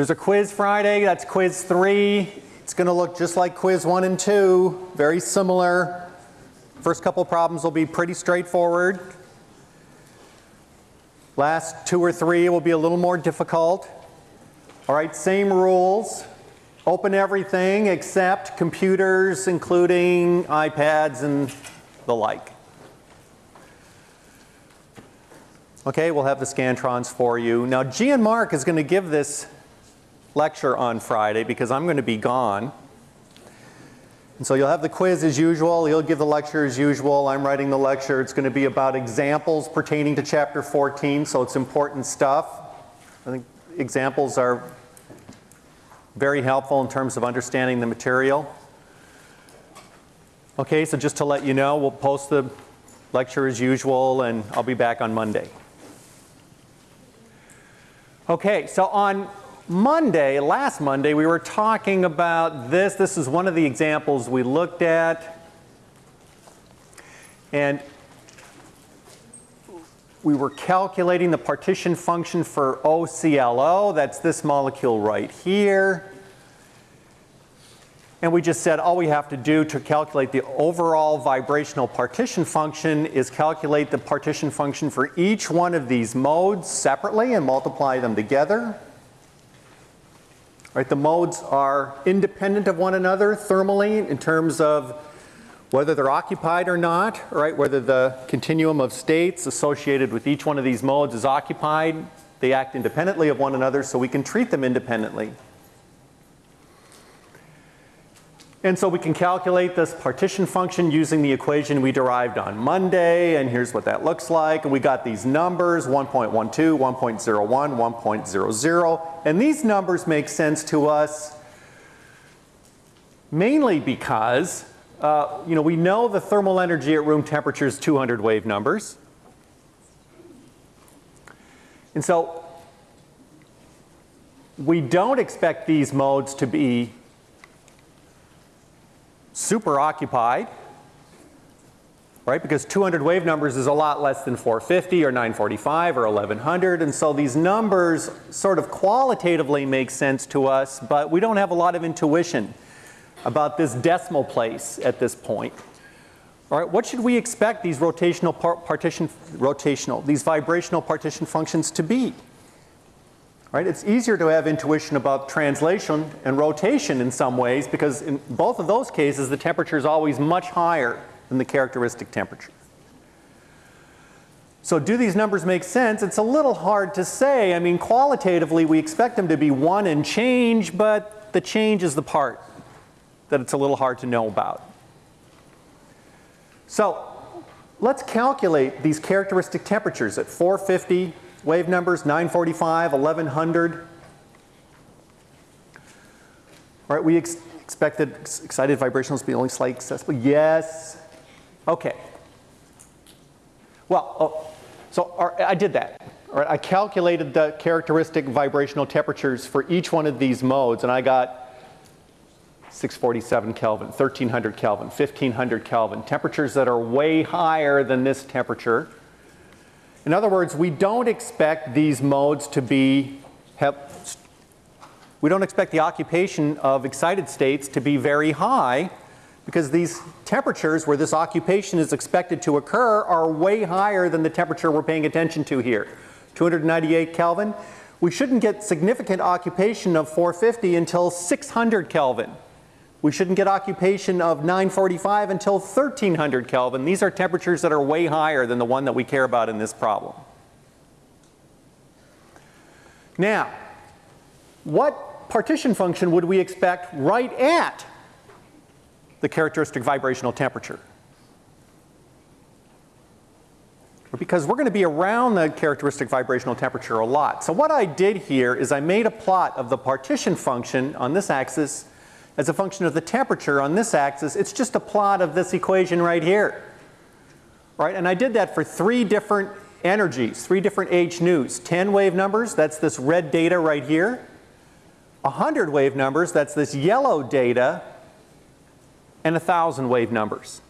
There's a quiz Friday, that's quiz three. It's going to look just like quiz one and two, very similar. First couple problems will be pretty straightforward. Last two or three will be a little more difficult. All right, same rules. Open everything except computers, including iPads and the like. Okay, we'll have the Scantrons for you. Now, G and Mark is going to give this lecture on Friday because I'm going to be gone. And so you'll have the quiz as usual, you'll give the lecture as usual, I'm writing the lecture. It's going to be about examples pertaining to chapter 14, so it's important stuff. I think examples are very helpful in terms of understanding the material. Okay, so just to let you know, we'll post the lecture as usual and I'll be back on Monday. Okay, so on Monday, last Monday, we were talking about this. This is one of the examples we looked at. And we were calculating the partition function for OCLO. That's this molecule right here. And we just said all we have to do to calculate the overall vibrational partition function is calculate the partition function for each one of these modes separately and multiply them together. Right, the modes are independent of one another thermally in terms of whether they're occupied or not, right? Whether the continuum of states associated with each one of these modes is occupied, they act independently of one another so we can treat them independently. And so we can calculate this partition function using the equation we derived on Monday, and here's what that looks like. And we got these numbers, 1.12, 1.01, 1.00, and these numbers make sense to us mainly because, uh, you know, we know the thermal energy at room temperature is 200 wave numbers. And so we don't expect these modes to be super occupied, right? Because 200 wave numbers is a lot less than 450 or 945 or 1100 and so these numbers sort of qualitatively make sense to us but we don't have a lot of intuition about this decimal place at this point. All right, what should we expect these rotational par partition, rotational, these vibrational partition functions to be? Right? It's easier to have intuition about translation and rotation in some ways because in both of those cases the temperature is always much higher than the characteristic temperature. So do these numbers make sense? It's a little hard to say. I mean qualitatively we expect them to be 1 and change but the change is the part that it's a little hard to know about. So let's calculate these characteristic temperatures at 450, Wave numbers 945, 1100. All right, we ex expected excited vibrationals to be only slightly accessible. Yes. Okay. Well, oh, so our, I did that. All right, I calculated the characteristic vibrational temperatures for each one of these modes and I got 647 Kelvin, 1300 Kelvin, 1500 Kelvin, temperatures that are way higher than this temperature. In other words, we don't expect these modes to be, have, we don't expect the occupation of excited states to be very high because these temperatures where this occupation is expected to occur are way higher than the temperature we're paying attention to here. 298 Kelvin. We shouldn't get significant occupation of 450 until 600 Kelvin. We shouldn't get occupation of 945 until 1300 Kelvin. These are temperatures that are way higher than the one that we care about in this problem. Now, what partition function would we expect right at the characteristic vibrational temperature? Because we're going to be around the characteristic vibrational temperature a lot. So what I did here is I made a plot of the partition function on this axis as a function of the temperature on this axis, it's just a plot of this equation right here. Right? And I did that for three different energies, three different h nus. 10 wave numbers, that's this red data right here. 100 wave numbers, that's this yellow data. And 1,000 wave numbers.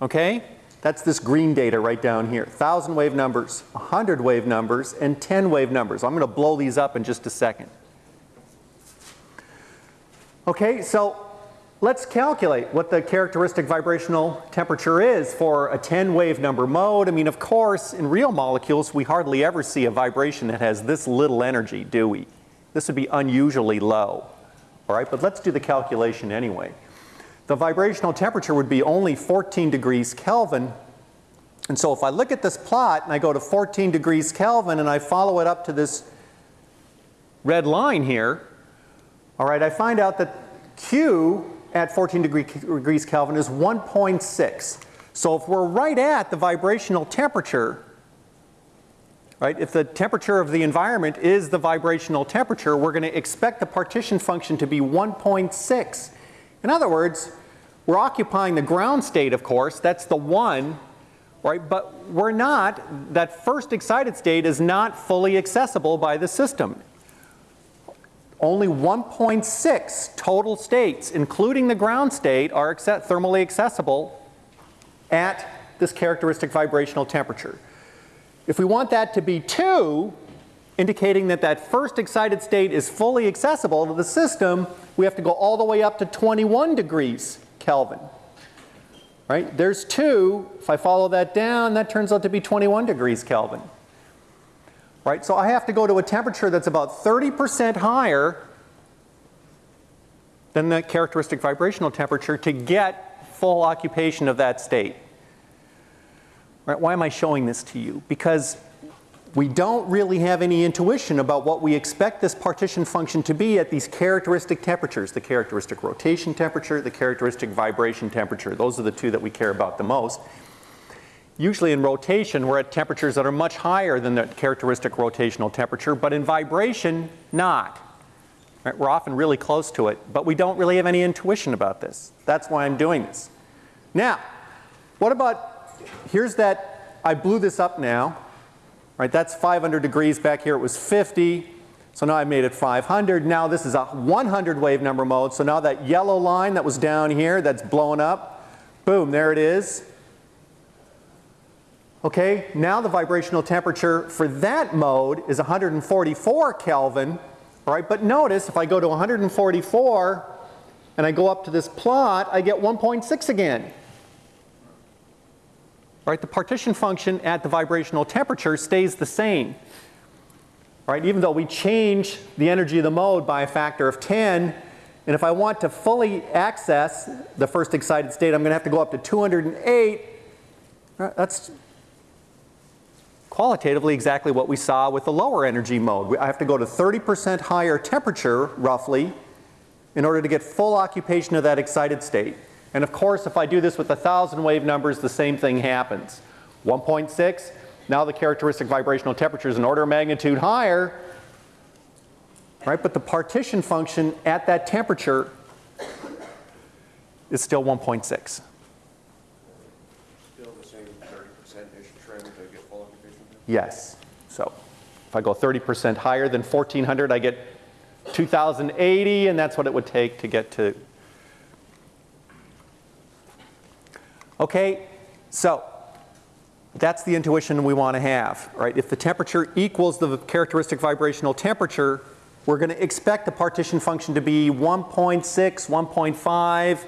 Okay? That's this green data right down here. 1,000 wave numbers, 100 wave numbers, and 10 wave numbers. I'm going to blow these up in just a second. Okay, so let's calculate what the characteristic vibrational temperature is for a 10 wave number mode. I mean, of course, in real molecules, we hardly ever see a vibration that has this little energy, do we? This would be unusually low. All right, but let's do the calculation anyway. The vibrational temperature would be only 14 degrees Kelvin. And so if I look at this plot and I go to 14 degrees Kelvin and I follow it up to this red line here, all right, I find out that Q at 14 degree, degrees Kelvin is 1.6. So if we're right at the vibrational temperature, right, if the temperature of the environment is the vibrational temperature, we're going to expect the partition function to be 1.6. In other words, we're occupying the ground state, of course, that's the 1, right, but we're not, that first excited state is not fully accessible by the system only 1.6 total states, including the ground state, are thermally accessible at this characteristic vibrational temperature. If we want that to be 2, indicating that that first excited state is fully accessible to the system, we have to go all the way up to 21 degrees Kelvin. Right? There's 2. If I follow that down, that turns out to be 21 degrees Kelvin right? So I have to go to a temperature that's about 30% higher than the characteristic vibrational temperature to get full occupation of that state. Right? Why am I showing this to you? Because we don't really have any intuition about what we expect this partition function to be at these characteristic temperatures, the characteristic rotation temperature, the characteristic vibration temperature. Those are the two that we care about the most. Usually in rotation, we're at temperatures that are much higher than the characteristic rotational temperature, but in vibration, not. Right? We're often really close to it, but we don't really have any intuition about this. That's why I'm doing this. Now, what about, here's that, I blew this up now. Right, that's 500 degrees. Back here it was 50. So now I made it 500. Now this is a 100 wave number mode. So now that yellow line that was down here that's blown up, boom, there it is. Okay, now the vibrational temperature for that mode is 144 Kelvin, right? but notice if I go to 144 and I go up to this plot, I get 1.6 again. Right, the partition function at the vibrational temperature stays the same. Right, even though we change the energy of the mode by a factor of 10, and if I want to fully access the first excited state, I'm going to have to go up to 208. Right, that's qualitatively exactly what we saw with the lower energy mode. I have to go to 30% higher temperature, roughly, in order to get full occupation of that excited state. And of course, if I do this with a 1,000 wave numbers, the same thing happens. 1.6, now the characteristic vibrational temperature is an order of magnitude higher, right? But the partition function at that temperature is still 1.6. Yes. So if I go 30% higher than 1400, I get 2080, and that's what it would take to get to. Okay, so that's the intuition we want to have, right? If the temperature equals the characteristic vibrational temperature, we're going to expect the partition function to be 1.6, 1.5,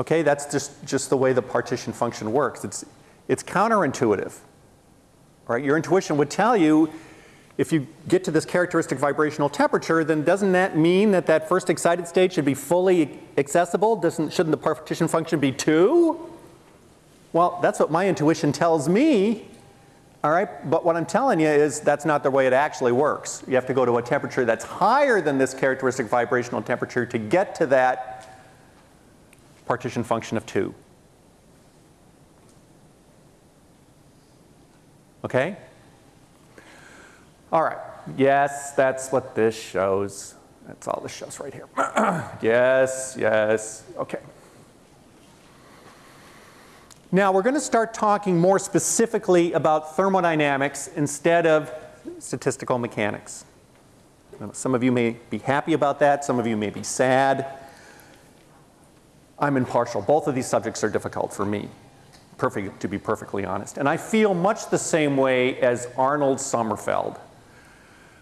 Okay, that's just, just the way the partition function works. It's, it's counterintuitive. Right? Your intuition would tell you if you get to this characteristic vibrational temperature, then doesn't that mean that that first excited state should be fully accessible? Doesn't, shouldn't the partition function be 2? Well, that's what my intuition tells me. All right, but what I'm telling you is that's not the way it actually works. You have to go to a temperature that's higher than this characteristic vibrational temperature to get to that partition function of 2. Okay? All right. Yes, that's what this shows. That's all this shows right here. yes, yes. Okay. Now we're going to start talking more specifically about thermodynamics instead of statistical mechanics. Some of you may be happy about that. Some of you may be sad. I'm impartial. Both of these subjects are difficult for me, perfect, to be perfectly honest. And I feel much the same way as Arnold Sommerfeld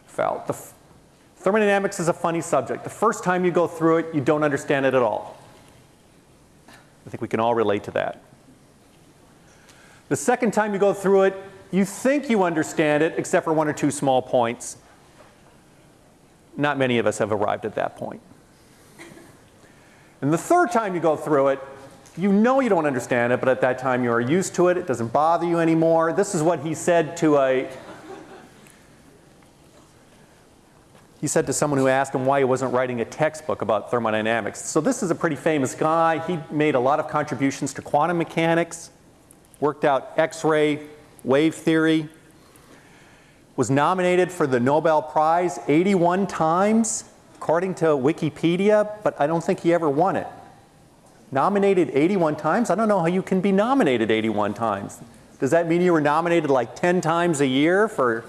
felt. The thermodynamics is a funny subject. The first time you go through it, you don't understand it at all. I think we can all relate to that. The second time you go through it, you think you understand it, except for one or two small points. Not many of us have arrived at that point. And the third time you go through it, you know you don't understand it, but at that time you are used to it. It doesn't bother you anymore. This is what he said to a he said to someone who asked him why he wasn't writing a textbook about thermodynamics. So this is a pretty famous guy. He made a lot of contributions to quantum mechanics, worked out X-ray wave theory, was nominated for the Nobel Prize 81 times, according to Wikipedia, but I don't think he ever won it. Nominated 81 times? I don't know how you can be nominated 81 times. Does that mean you were nominated like 10 times a year for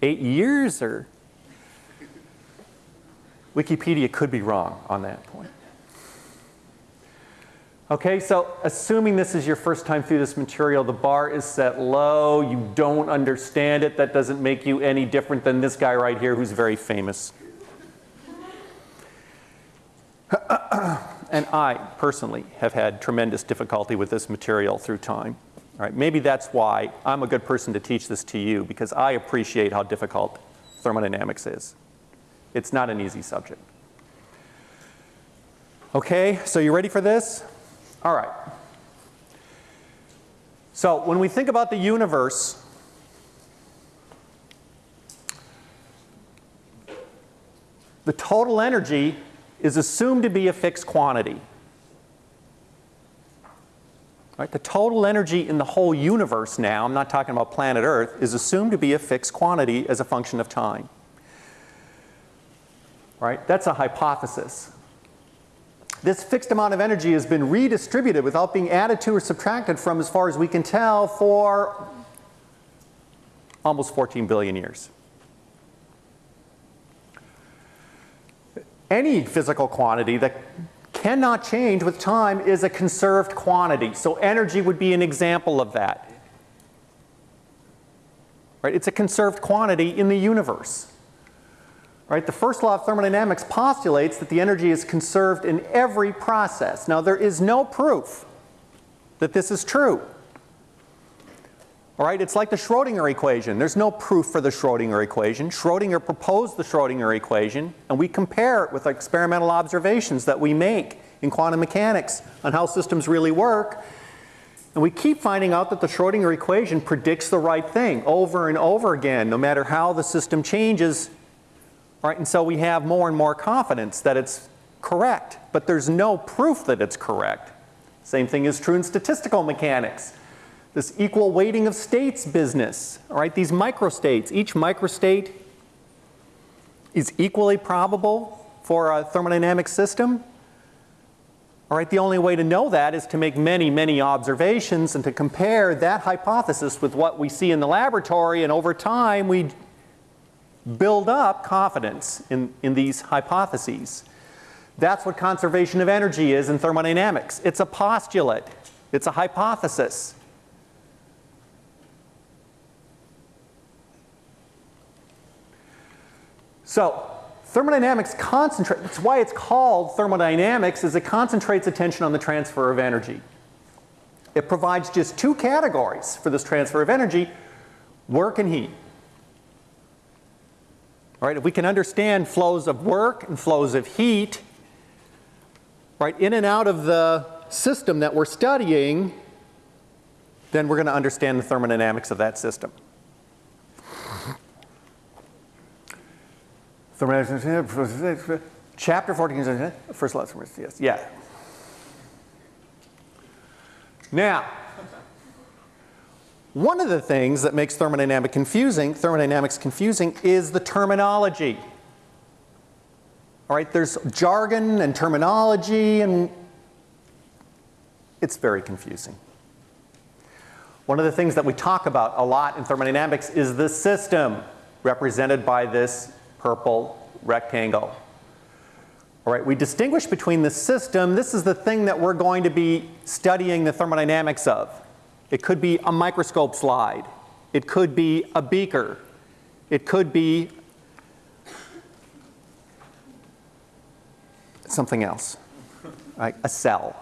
eight years or? Wikipedia could be wrong on that point. Okay, so assuming this is your first time through this material, the bar is set low, you don't understand it, that doesn't make you any different than this guy right here who's very famous. and I personally have had tremendous difficulty with this material through time. All right, maybe that's why I'm a good person to teach this to you because I appreciate how difficult thermodynamics is. It's not an easy subject. Okay, so you ready for this? All right. So when we think about the universe, the total energy is assumed to be a fixed quantity. Right? The total energy in the whole universe now, I'm not talking about planet Earth, is assumed to be a fixed quantity as a function of time. Right? That's a hypothesis. This fixed amount of energy has been redistributed without being added to or subtracted from as far as we can tell for almost 14 billion years. Any physical quantity that cannot change with time is a conserved quantity. So energy would be an example of that. Right? It's a conserved quantity in the universe. Right? The first law of thermodynamics postulates that the energy is conserved in every process. Now there is no proof that this is true. All right, it's like the Schrodinger equation. There's no proof for the Schrodinger equation. Schrodinger proposed the Schrodinger equation and we compare it with experimental observations that we make in quantum mechanics on how systems really work. And we keep finding out that the Schrodinger equation predicts the right thing over and over again, no matter how the system changes, Right? And so we have more and more confidence that it's correct, but there's no proof that it's correct. Same thing is true in statistical mechanics. This equal weighting of states business, all right, these microstates, each microstate is equally probable for a thermodynamic system. All right, the only way to know that is to make many, many observations and to compare that hypothesis with what we see in the laboratory and over time we build up confidence in, in these hypotheses. That's what conservation of energy is in thermodynamics. It's a postulate. It's a hypothesis. So thermodynamics concentrates, that's why it's called thermodynamics, is it concentrates attention on the transfer of energy. It provides just two categories for this transfer of energy, work and heat. Right? If we can understand flows of work and flows of heat, right, in and out of the system that we're studying, then we're going to understand the thermodynamics of that system. Chapter 14, first lesson, yes, yeah. Now, one of the things that makes thermodynamic confusing, thermodynamics confusing is the terminology. All right, there's jargon and terminology and it's very confusing. One of the things that we talk about a lot in thermodynamics is the system represented by this purple rectangle. All right, we distinguish between the system. This is the thing that we're going to be studying the thermodynamics of. It could be a microscope slide. It could be a beaker. It could be something else, right? a cell.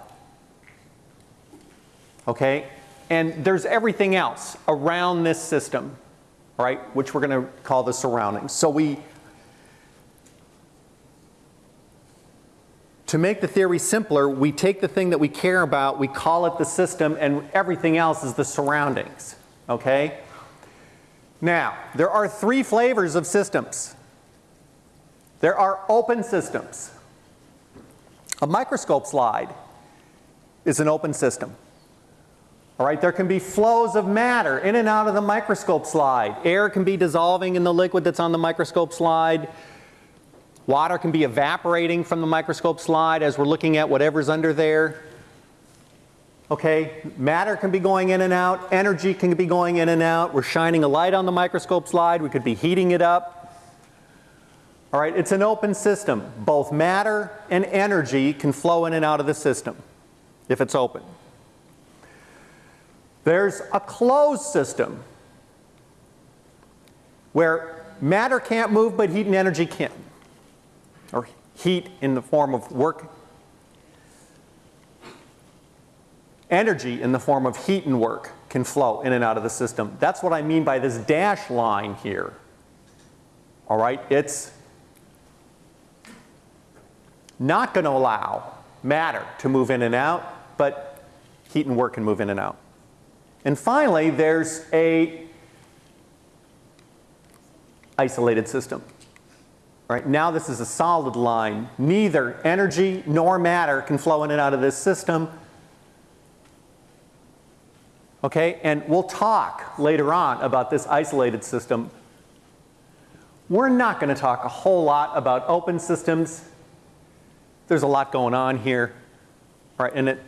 Okay? And there's everything else around this system, right, which we're going to call the surroundings. So we, to make the theory simpler, we take the thing that we care about, we call it the system, and everything else is the surroundings, okay? Now, there are three flavors of systems. There are open systems. A microscope slide is an open system. All right, there can be flows of matter in and out of the microscope slide. Air can be dissolving in the liquid that's on the microscope slide. Water can be evaporating from the microscope slide as we're looking at whatever's under there. Okay, matter can be going in and out, energy can be going in and out. We're shining a light on the microscope slide, we could be heating it up. All right, it's an open system. Both matter and energy can flow in and out of the system if it's open. There's a closed system where matter can't move but heat and energy can. Or heat in the form of work. Energy in the form of heat and work can flow in and out of the system. That's what I mean by this dash line here. All right, it's not going to allow matter to move in and out, but heat and work can move in and out. And finally, there's a isolated system. Right now this is a solid line. Neither energy nor matter can flow in and out of this system. Okay, and we'll talk later on about this isolated system. We're not going to talk a whole lot about open systems there's a lot going on here, right? And it,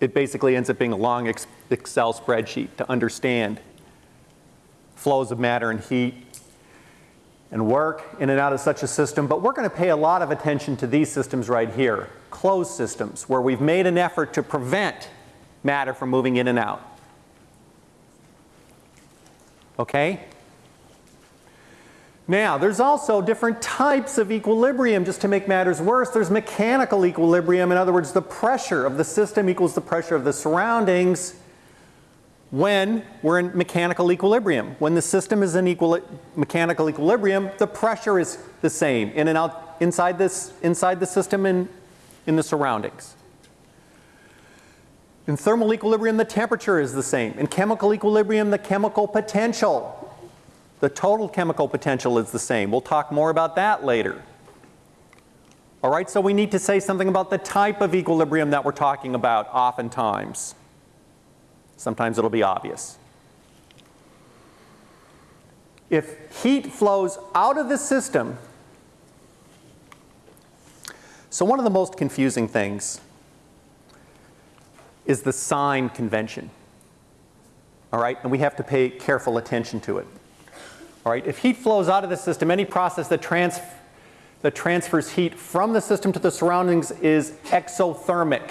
it basically ends up being a long Excel spreadsheet to understand flows of matter and heat and work in and out of such a system. But we're going to pay a lot of attention to these systems right here, closed systems, where we've made an effort to prevent matter from moving in and out. Okay? Now, there's also different types of equilibrium. Just to make matters worse, there's mechanical equilibrium. In other words, the pressure of the system equals the pressure of the surroundings when we're in mechanical equilibrium. When the system is in mechanical equilibrium, the pressure is the same in and out inside this inside the system and in the surroundings. In thermal equilibrium, the temperature is the same. In chemical equilibrium, the chemical potential the total chemical potential is the same. We'll talk more about that later. All right, so we need to say something about the type of equilibrium that we're talking about oftentimes. Sometimes it'll be obvious. If heat flows out of the system, so one of the most confusing things is the sign convention. All right, and we have to pay careful attention to it. All right, if heat flows out of the system, any process that, trans that transfers heat from the system to the surroundings is exothermic.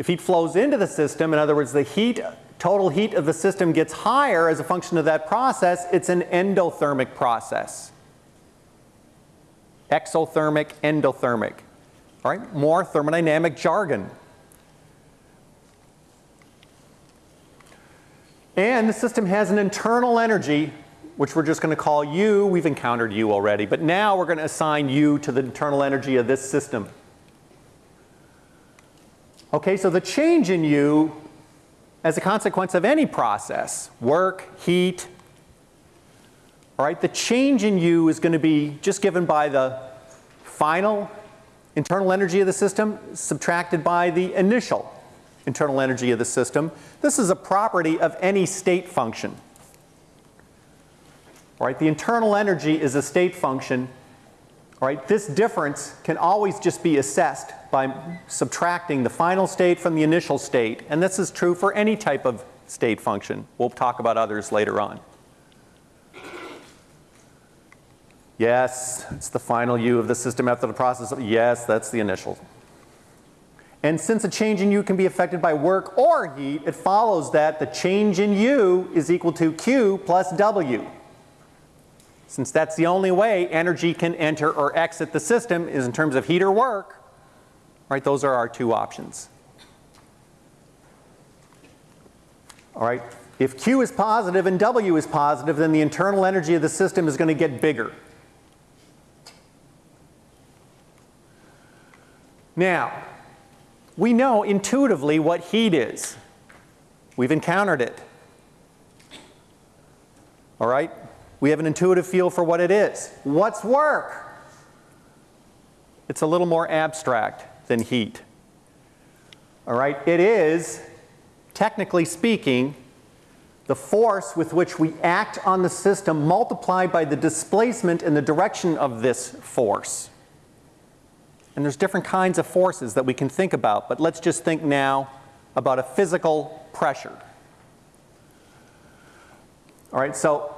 If heat flows into the system, in other words, the heat, total heat of the system gets higher as a function of that process, it's an endothermic process. Exothermic, endothermic. All right, more thermodynamic jargon. And the system has an internal energy, which we're just going to call U. We've encountered U already, but now we're going to assign U to the internal energy of this system. Okay, so the change in U as a consequence of any process, work, heat, all right, the change in U is going to be just given by the final internal energy of the system subtracted by the initial internal energy of the system. This is a property of any state function. All right, the internal energy is a state function. Right, this difference can always just be assessed by subtracting the final state from the initial state. And this is true for any type of state function. We'll talk about others later on. Yes, it's the final U of the system after the process. Yes, that's the initial. And since a change in U can be affected by work or heat, it follows that the change in U is equal to Q plus W. Since that's the only way energy can enter or exit the system is in terms of heat or work, right, those are our two options. All right, if Q is positive and W is positive, then the internal energy of the system is going to get bigger. Now, we know intuitively what heat is. We've encountered it. All right? We have an intuitive feel for what it is. What's work? It's a little more abstract than heat. All right? It is, technically speaking, the force with which we act on the system multiplied by the displacement in the direction of this force. And there's different kinds of forces that we can think about, but let's just think now about a physical pressure. All right, so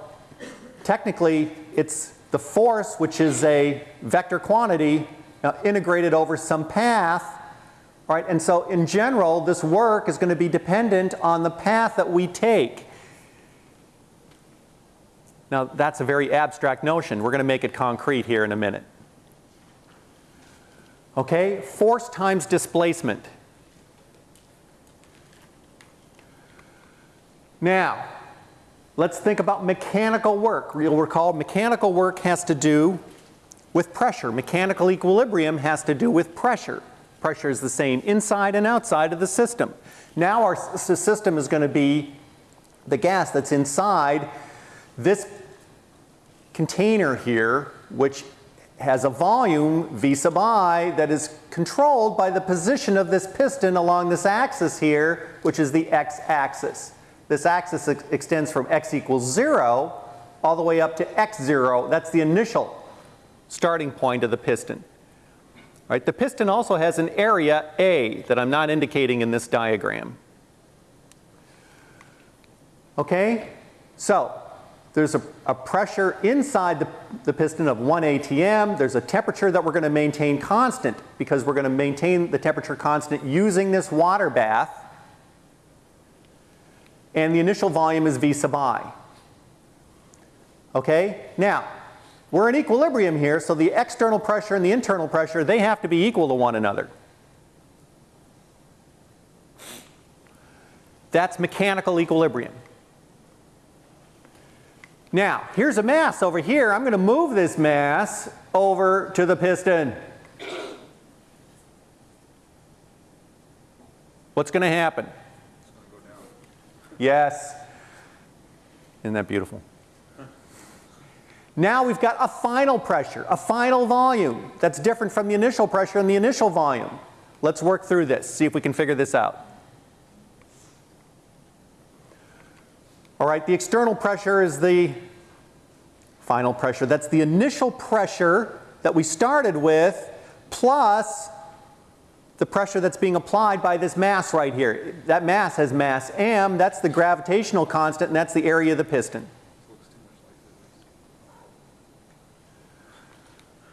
technically it's the force which is a vector quantity uh, integrated over some path. Right? and so in general this work is going to be dependent on the path that we take. Now that's a very abstract notion. We're going to make it concrete here in a minute. Okay, force times displacement. Now, let's think about mechanical work. You'll recall mechanical work has to do with pressure. Mechanical equilibrium has to do with pressure. Pressure is the same inside and outside of the system. Now our system is going to be the gas that's inside this container here, which has a volume V sub i that is controlled by the position of this piston along this axis here, which is the x-axis. This axis ex extends from x equals 0 all the way up to x0. That's the initial starting point of the piston. Right, the piston also has an area A that I'm not indicating in this diagram. Okay? So, there's a, a pressure inside the, the, piston of 1 atm. There's a temperature that we're going to maintain constant because we're going to maintain the temperature constant using this water bath. And the initial volume is V sub i. Okay? Now, we're in equilibrium here, so the external pressure and the internal pressure, they have to be equal to one another. That's mechanical equilibrium. Now, here's a mass over here. I'm going to move this mass over to the piston. What's going to happen? Yes. Isn't that beautiful? Now we've got a final pressure, a final volume that's different from the initial pressure and the initial volume. Let's work through this, see if we can figure this out. All right, the external pressure is the final pressure. That's the initial pressure that we started with plus the pressure that's being applied by this mass right here. That mass has mass m, that's the gravitational constant, and that's the area of the piston.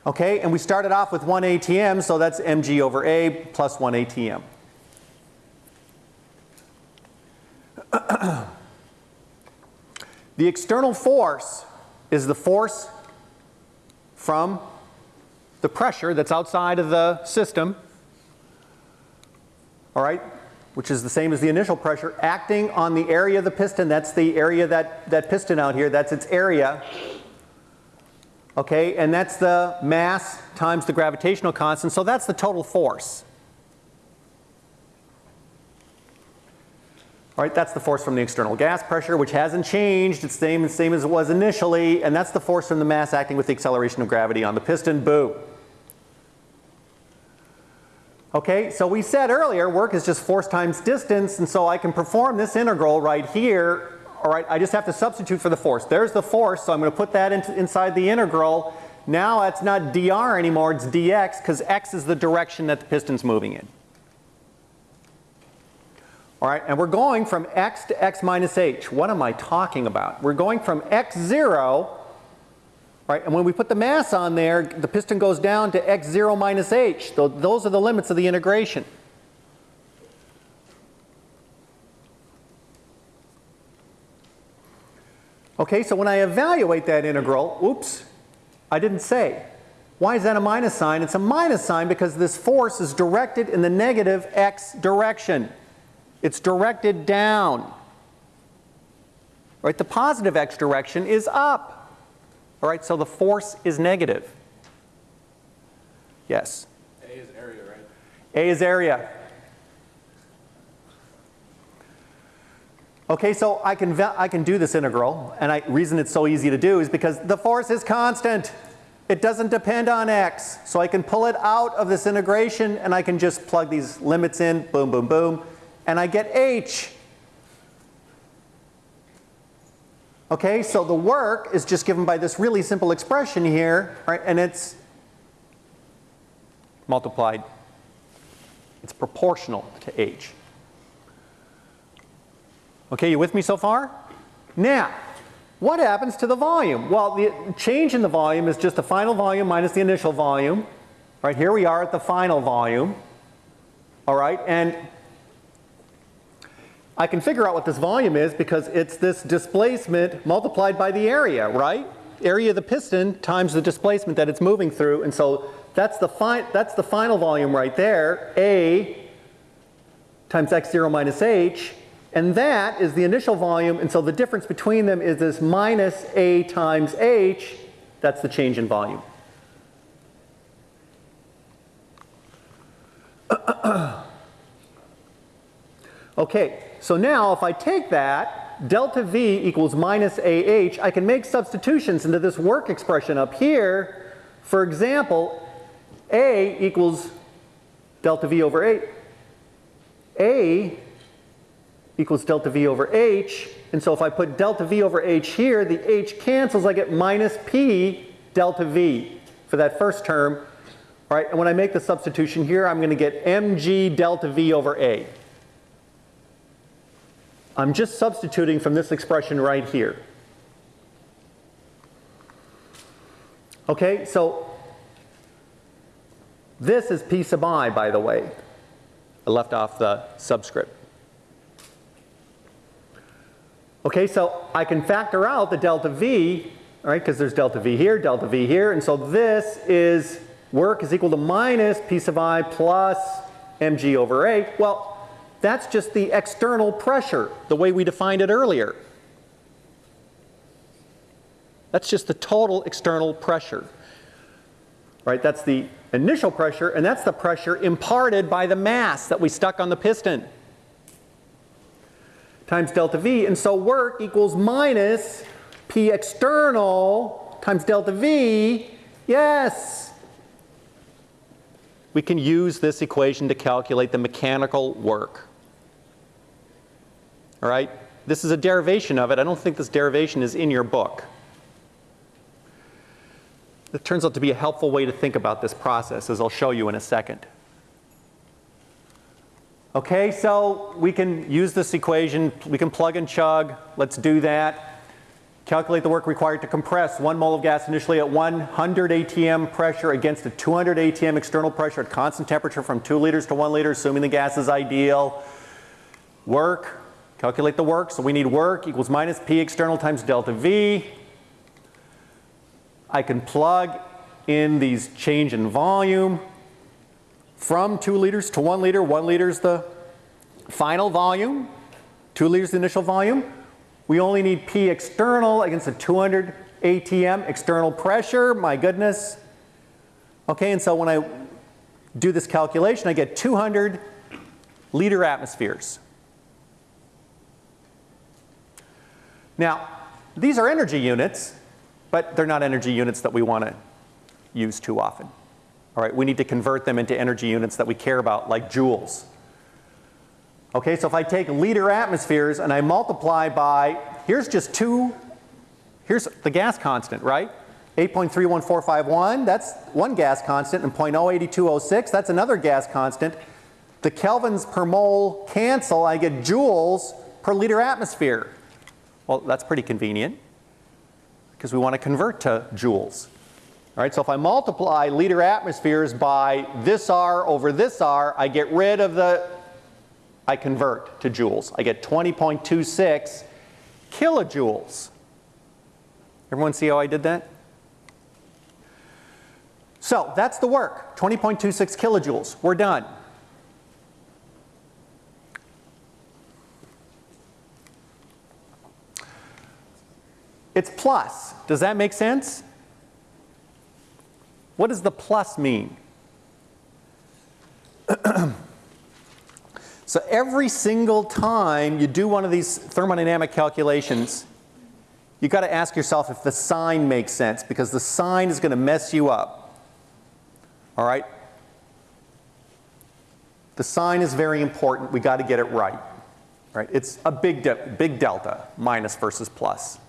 Okay, and we started off with 1 atm, so that's mg over a plus 1 atm. The external force is the force from the pressure that's outside of the system, all right, which is the same as the initial pressure, acting on the area of the piston. That's the area that, that piston out here, that's its area. Okay, and that's the mass times the gravitational constant, so that's the total force. All right, that's the force from the external gas pressure, which hasn't changed. It's the same, same as it was initially. And that's the force from the mass acting with the acceleration of gravity on the piston. Boom. Okay, so we said earlier work is just force times distance. And so I can perform this integral right here. All right, I just have to substitute for the force. There's the force, so I'm going to put that inside the integral. Now it's not dr anymore, it's dx because x is the direction that the piston's moving in. All right, and we're going from x to x minus h. What am I talking about? We're going from x0 right? And when we put the mass on there, the piston goes down to x0 minus h. So Those are the limits of the integration. Okay, so when I evaluate that integral, oops, I didn't say. Why is that a minus sign? It's a minus sign because this force is directed in the negative x direction. It's directed down. Right, the positive x direction is up. All right, so the force is negative. Yes? A is area, right? A is area. Okay, so I can, I can do this integral, and I reason it's so easy to do is because the force is constant. It doesn't depend on x. So I can pull it out of this integration, and I can just plug these limits in, boom, boom, boom, and I get h. Okay, so the work is just given by this really simple expression here, right, and it's multiplied. It's proportional to h. Okay, you with me so far? Now, what happens to the volume? Well, the change in the volume is just the final volume minus the initial volume. Right, here we are at the final volume. All right, and I can figure out what this volume is because it's this displacement multiplied by the area, right? Area of the piston times the displacement that it's moving through. And so that's the, that's the final volume right there, A times x0 minus h. And that is the initial volume, and so the difference between them is this minus A times H. That's the change in volume. okay, so now if I take that, delta V equals minus AH, I can make substitutions into this work expression up here. For example, A equals delta V over 8. A equals delta V over H. And so if I put delta V over H here, the H cancels, I get minus P delta V for that first term. All right, and when I make the substitution here, I'm going to get mg delta V over A. I'm just substituting from this expression right here. Okay, so this is P sub i, by the way. I left off the subscript. Okay, so I can factor out the delta V, right, because there's delta V here, delta V here, and so this is work is equal to minus P sub i plus mg over A. Well, that's just the external pressure, the way we defined it earlier. That's just the total external pressure. Right, that's the initial pressure, and that's the pressure imparted by the mass that we stuck on the piston times delta V. And so work equals minus P external times delta V. Yes. We can use this equation to calculate the mechanical work. All right? This is a derivation of it. I don't think this derivation is in your book. It turns out to be a helpful way to think about this process, as I'll show you in a second. Okay, so we can use this equation, we can plug and chug, let's do that. Calculate the work required to compress one mole of gas initially at 100 atm pressure against a 200 atm external pressure at constant temperature from 2 liters to 1 liter, assuming the gas is ideal. Work, calculate the work, so we need work equals minus P external times delta V. I can plug in these change in volume from 2 liters to 1 liter. 1 liter is the final volume. 2 liters the initial volume. We only need P external against a 200 ATM external pressure. My goodness. Okay, and so when I do this calculation, I get 200 liter atmospheres. Now, these are energy units, but they're not energy units that we want to use too often. All right, we need to convert them into energy units that we care about, like joules. Okay, so if I take liter atmospheres and I multiply by, here's just two, here's the gas constant, right? 8.31451, that's one gas constant, and 0.08206, that's another gas constant. The kelvins per mole cancel, I get joules per liter atmosphere. Well, that's pretty convenient. because we want to convert to joules. All right, so if I multiply liter atmospheres by this R over this R, I get rid of the, I convert to joules. I get 20.26 kilojoules. Everyone see how I did that? So that's the work, 20.26 kilojoules. We're done. It's plus. Does that make sense? What does the plus mean? so every single time you do one of these thermodynamic calculations, you've got to ask yourself if the sign makes sense because the sign is going to mess you up. All right? The sign is very important. We got to get it right. Right? It's a big, de big delta, minus versus plus.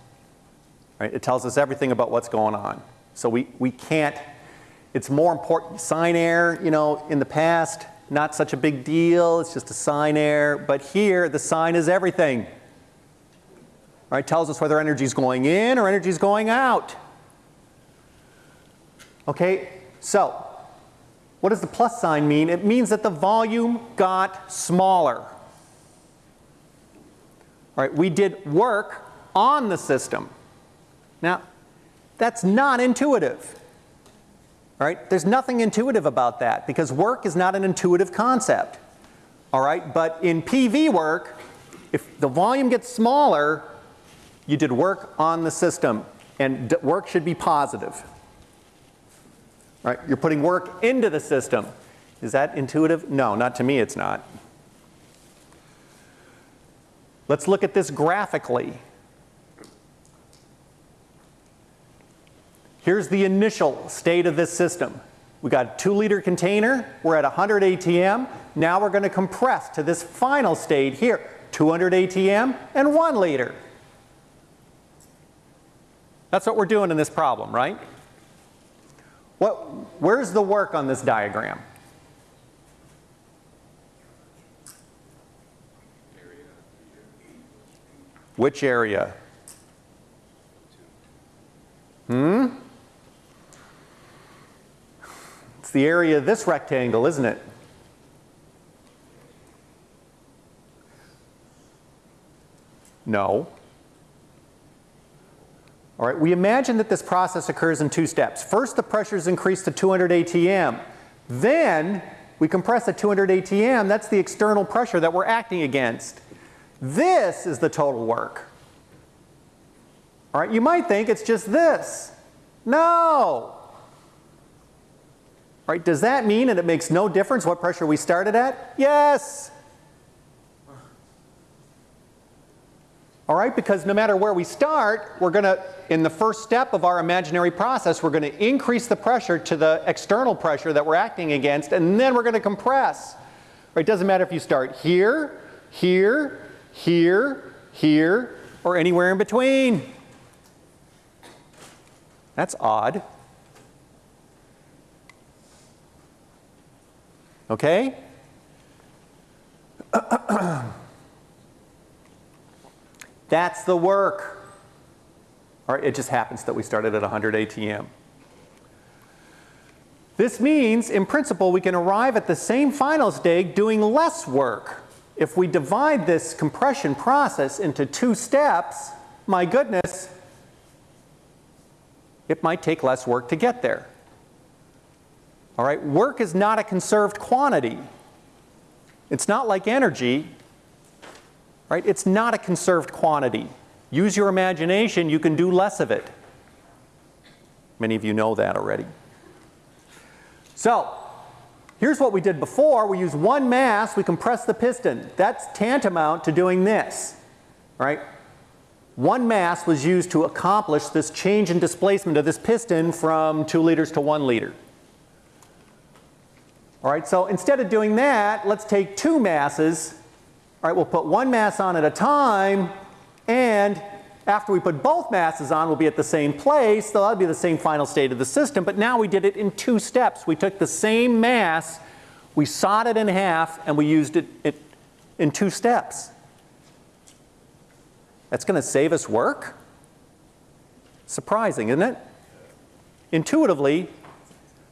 Right? It tells us everything about what's going on. So we, we can't it's more important, sign error, you know, in the past, not such a big deal, it's just a sign error. But here, the sign is everything. Right, tells us whether energy is going in or energy is going out. Okay, so what does the plus sign mean? It means that the volume got smaller. All right, we did work on the system. Now, that's not intuitive. Right? There's nothing intuitive about that because work is not an intuitive concept. All right? But in PV work, if the volume gets smaller, you did work on the system and work should be positive. Right? You're putting work into the system. Is that intuitive? No, not to me it's not. Let's look at this graphically. Here's the initial state of this system. We got a two liter container, we're at 100 ATM. Now we're going to compress to this final state here, 200 ATM and one liter. That's what we're doing in this problem, right? What, where's the work on this diagram? Which area? Hmm? It's the area of this rectangle, isn't it? No. All right, we imagine that this process occurs in two steps. First, the pressure is increased to 200 ATM. Then, we compress at 200 ATM. That's the external pressure that we're acting against. This is the total work. All right, you might think it's just this. No. Right, does that mean that it makes no difference what pressure we started at? Yes. All right, because no matter where we start, we're going to, in the first step of our imaginary process, we're going to increase the pressure to the external pressure that we're acting against, and then we're going to compress. Right, it doesn't matter if you start here, here, here, here, or anywhere in between. That's odd. Okay? That's the work. All right, it just happens that we started at 100 ATM. This means, in principle, we can arrive at the same final state doing less work. If we divide this compression process into two steps, my goodness, it might take less work to get there. All right, work is not a conserved quantity. It's not like energy, right? It's not a conserved quantity. Use your imagination, you can do less of it. Many of you know that already. So, here's what we did before. We use one mass, we compress the piston. That's tantamount to doing this, right? One mass was used to accomplish this change in displacement of this piston from 2 liters to 1 liter. All right, so instead of doing that, let's take two masses. All right, we'll put one mass on at a time, and after we put both masses on, we'll be at the same place, so that'll be the same final state of the system, but now we did it in two steps. We took the same mass, we sawed it in half, and we used it, it in two steps. That's going to save us work? Surprising, isn't it? Intuitively,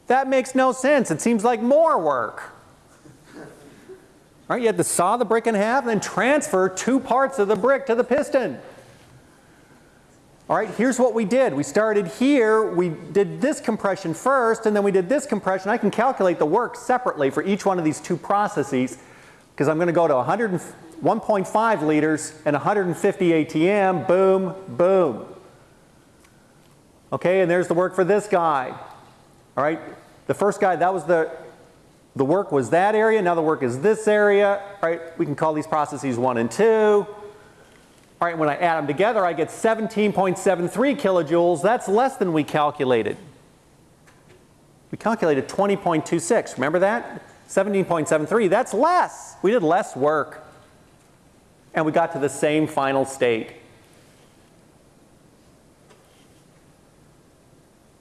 that makes no sense. It seems like more work. Right? You had to saw the brick in half and then transfer two parts of the brick to the piston. All right, here's what we did. We started here, we did this compression first, and then we did this compression. I can calculate the work separately for each one of these two processes because I'm going to go to 1.5 liters and 150 ATM, boom, boom. Okay, and there's the work for this guy. All right, the first guy, that was the, the work was that area, now the work is this area. right? we can call these processes one and two. All right, when I add them together, I get 17.73 kilojoules. That's less than we calculated. We calculated 20.26. Remember that? 17.73. That's less. We did less work. And we got to the same final state.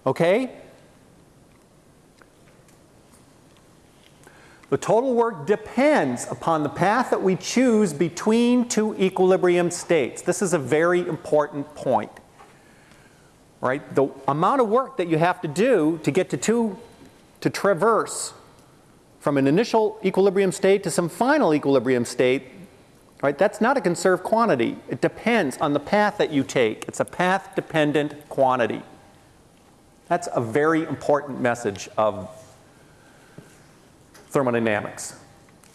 Okay? The total work depends upon the path that we choose between two equilibrium states. This is a very important point. Right? The amount of work that you have to do to get to two, to traverse from an initial equilibrium state to some final equilibrium state, right? That's not a conserved quantity. It depends on the path that you take. It's a path-dependent quantity. That's a very important message of thermodynamics.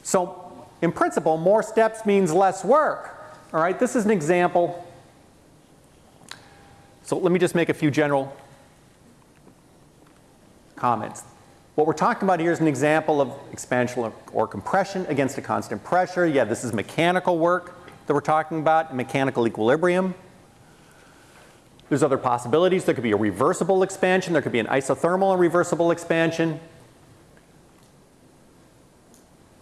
So in principle, more steps means less work. All right, this is an example. So let me just make a few general comments. What we're talking about here is an example of expansion or compression against a constant pressure. Yeah, this is mechanical work that we're talking about, mechanical equilibrium. There's other possibilities. There could be a reversible expansion. There could be an isothermal and reversible expansion.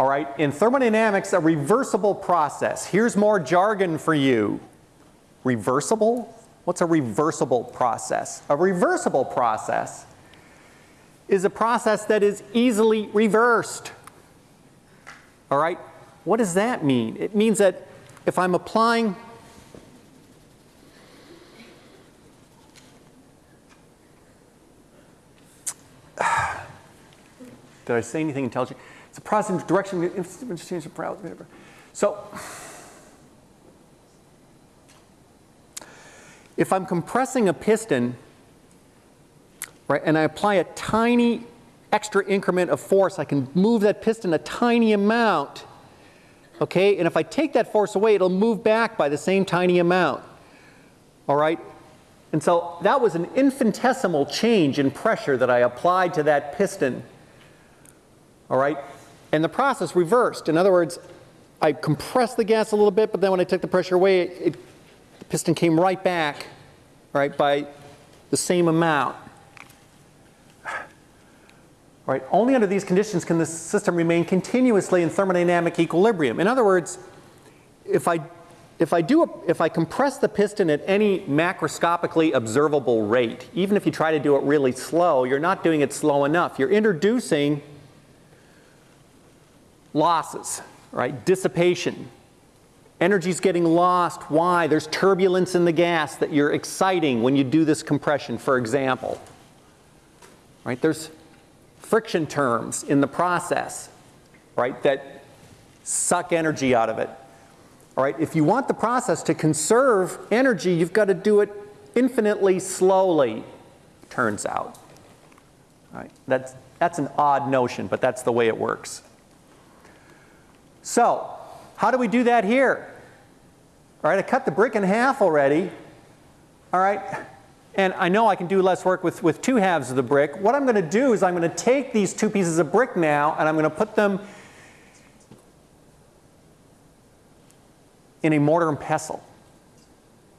All right, in thermodynamics, a reversible process. Here's more jargon for you. Reversible? What's a reversible process? A reversible process is a process that is easily reversed. All right, what does that mean? It means that if I'm applying Did I say anything intelligent? It's a positive process in direction, so if I'm compressing a piston, right, and I apply a tiny extra increment of force, I can move that piston a tiny amount, okay? And if I take that force away, it'll move back by the same tiny amount, all right? And so that was an infinitesimal change in pressure that I applied to that piston, all right? And the process reversed. In other words, I compressed the gas a little bit, but then when I took the pressure away, it, it, the piston came right back, right, by the same amount. All right, only under these conditions can the system remain continuously in thermodynamic equilibrium. In other words, if I, if I, do a, if I compress the piston at any macroscopically observable rate, even if you try to do it really slow, you're not doing it slow enough. You're introducing losses, right? Dissipation. Energy's getting lost. Why? There's turbulence in the gas that you're exciting when you do this compression, for example. Right? There's friction terms in the process, right, that suck energy out of it. All right, if you want the process to conserve energy, you've got to do it infinitely slowly, turns out. All right, that's, that's an odd notion, but that's the way it works. So, how do we do that here? All right, I cut the brick in half already. All right, and I know I can do less work with, with two halves of the brick. What I'm going to do is I'm going to take these two pieces of brick now and I'm going to put them in a mortar and pestle.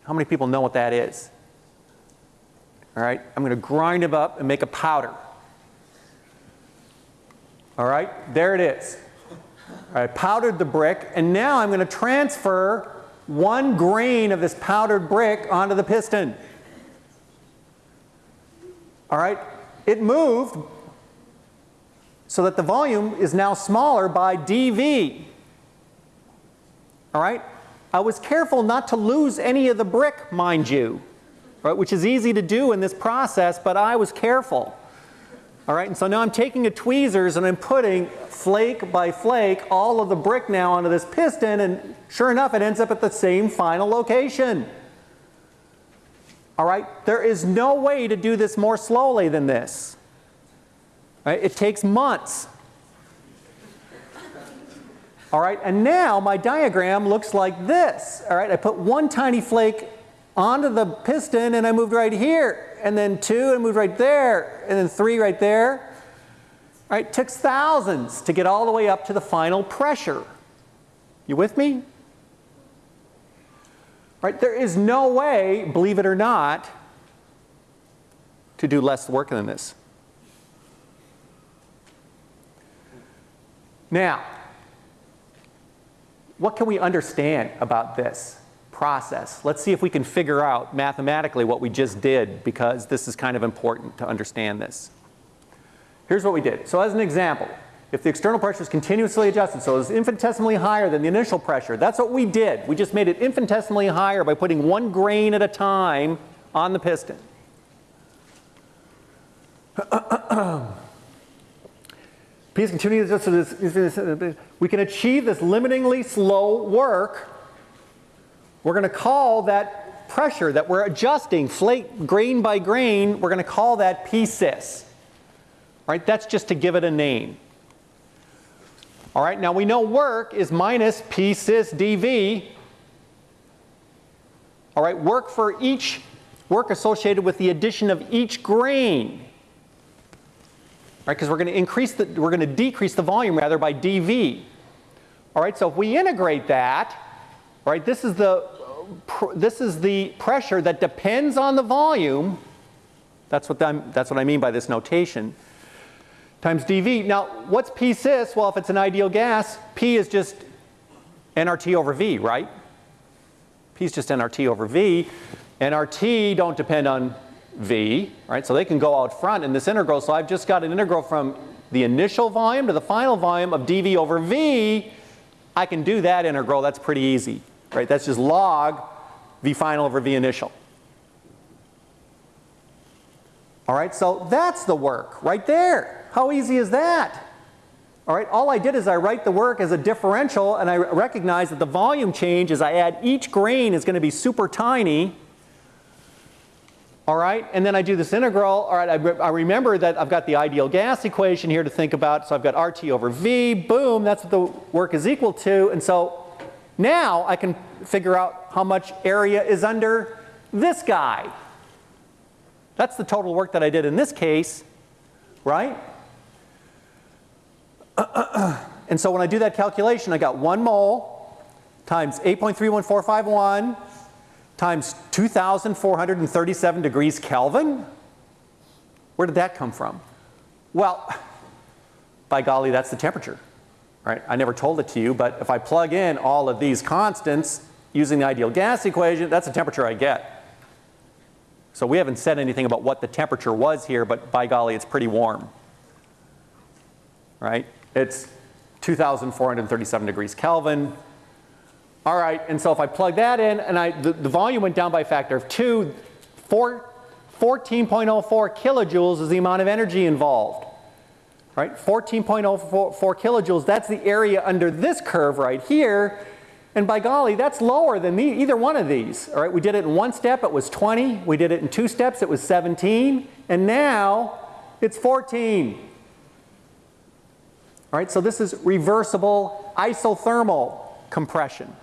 How many people know what that is? All right, I'm going to grind them up and make a powder. All right, there it is. I powdered the brick, and now I'm going to transfer one grain of this powdered brick onto the piston. All right, it moved so that the volume is now smaller by dV. All right, I was careful not to lose any of the brick, mind you. right, which is easy to do in this process, but I was careful. All right, and so now I'm taking a tweezers and I'm putting flake by flake all of the brick now onto this piston, and sure enough, it ends up at the same final location. All right, there is no way to do this more slowly than this. Right? It takes months. All right, and now my diagram looks like this. All right, I put one tiny flake onto the piston and I moved right here, and then two and moved right there, and then three right there. All right, took thousands to get all the way up to the final pressure. You with me? Right, there is no way, believe it or not, to do less work than this. Now, what can we understand about this process? Let's see if we can figure out mathematically what we just did because this is kind of important to understand this. Here's what we did. So as an example, if the external pressure is continuously adjusted, so it's infinitesimally higher than the initial pressure, that's what we did. We just made it infinitesimally higher by putting one grain at a time on the piston. P is continuously adjusted. We can achieve this limitingly slow work. We're going to call that pressure that we're adjusting flake grain by grain, we're going to call that P sys. Right? That's just to give it a name. All right, now we know work is minus P sys dV. All right, work for each, work associated with the addition of each grain. Right, because we're going to increase the, we're going to decrease the volume rather by dV. All right, so if we integrate that, right, this is the, this is the pressure that depends on the volume. That's what, I'm, that's what I mean by this notation times dV. Now, what's P sys? Well, if it's an ideal gas, P is just nRT over V, right? P is just nRT over V. nRT don't depend on V, right? So they can go out front in this integral. So I've just got an integral from the initial volume to the final volume of dV over V. I can do that integral. That's pretty easy, right? That's just log V final over V initial. All right, so that's the work right there. How easy is that? All right, all I did is I write the work as a differential and I recognize that the volume change as I add each grain is going to be super tiny. All right, and then I do this integral. All right, I, re I remember that I've got the ideal gas equation here to think about. So I've got RT over V, boom, that's what the work is equal to. And so now I can figure out how much area is under this guy. That's the total work that I did in this case, right? and so when I do that calculation, I got 1 mole times 8.31451 times 2,437 degrees Kelvin. Where did that come from? Well, by golly, that's the temperature. Right? I never told it to you, but if I plug in all of these constants using the ideal gas equation, that's the temperature I get. So we haven't said anything about what the temperature was here, but by golly, it's pretty warm. Right? It's 2,437 degrees Kelvin. All right, and so if I plug that in, and I, the, the volume went down by a factor of 2, 4, 14.04 kilojoules is the amount of energy involved. Right, 14.04 kilojoules, that's the area under this curve right here. And by golly, that's lower than the, either one of these. All right, we did it in one step, it was 20. We did it in two steps, it was 17. And now it's 14. All right, so this is reversible isothermal compression.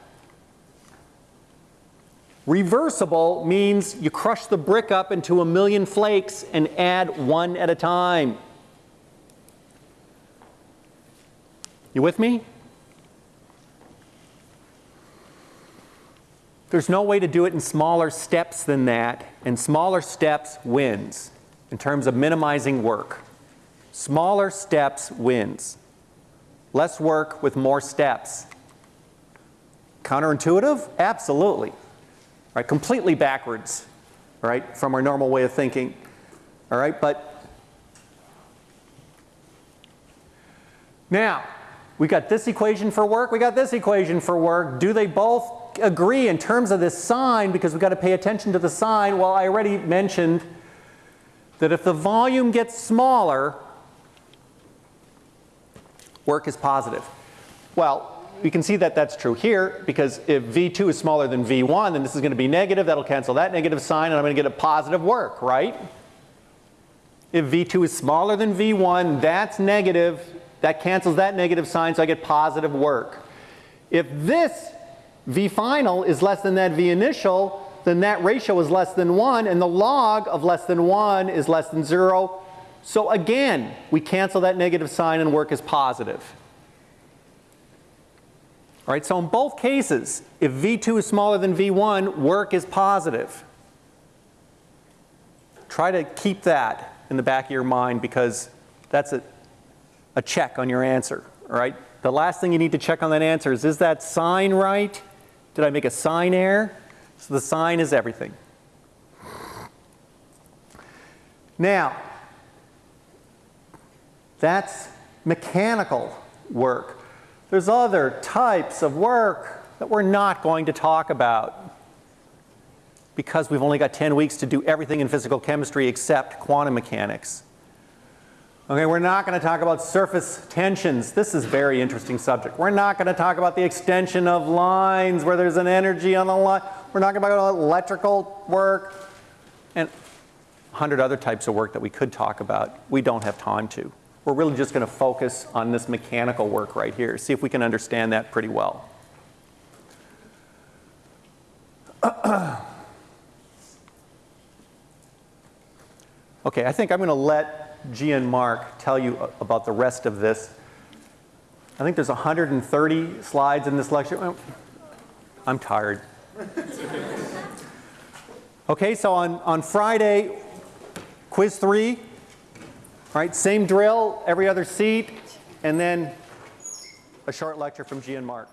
Reversible means you crush the brick up into a million flakes and add one at a time. You with me? There's no way to do it in smaller steps than that, and smaller steps wins in terms of minimizing work. Smaller steps wins. Less work with more steps. Counterintuitive? Absolutely. Right? Completely backwards, right, from our normal way of thinking. All right, but now we got this equation for work, we got this equation for work. Do they both agree in terms of this sign because we've got to pay attention to the sign. Well, I already mentioned that if the volume gets smaller, work is positive. Well, we can see that that's true here because if V2 is smaller than V1, then this is going to be negative. That'll cancel that negative sign, and I'm going to get a positive work, right? If V2 is smaller than V1, that's negative. That cancels that negative sign, so I get positive work. If this V final is less than that V initial, then that ratio is less than 1, and the log of less than 1 is less than 0. So again, we cancel that negative sign and work is positive. All right, so in both cases, if V2 is smaller than V1, work is positive. Try to keep that in the back of your mind because that's a, a check on your answer, right? The last thing you need to check on that answer is, is that sign right? Did I make a sign error? So the sign is everything. Now, that's mechanical work. There's other types of work that we're not going to talk about because we've only got 10 weeks to do everything in physical chemistry except quantum mechanics. Okay, we're not going to talk about surface tensions. This is very interesting subject. We're not going to talk about the extension of lines where there's an energy on the line. We're not going to talk about electrical work and a hundred other types of work that we could talk about. We don't have time to. We're really just going to focus on this mechanical work right here, see if we can understand that pretty well. okay, I think I'm going to let G and Mark tell you about the rest of this. I think there's 130 slides in this lecture. I'm tired. okay, so on, on Friday, quiz three, right, same drill, every other seat, and then a short lecture from G and Mark.